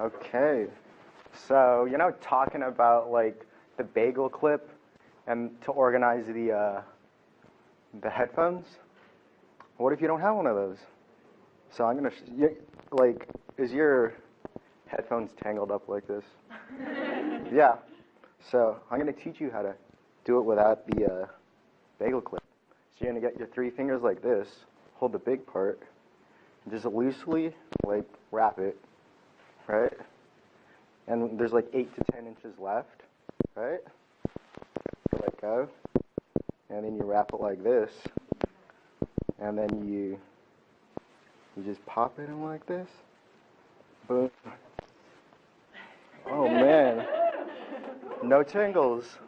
Okay. So, you know, talking about like the bagel clip and to organize the uh, the headphones. What if you don't have one of those? So I'm gonna sh- y- like, is your headphones tangled up like this? yeah. So I'm gonna teach you how to do it without the uh, bagel clip. So you're gonna get your three fingers like this, hold the big part, and just loosely like wrap it, right? And there's like eight to ten inches left, right? Let go, and then you wrap it like this, and then you you just pop it in like this. Boom. Oh man, no tingles.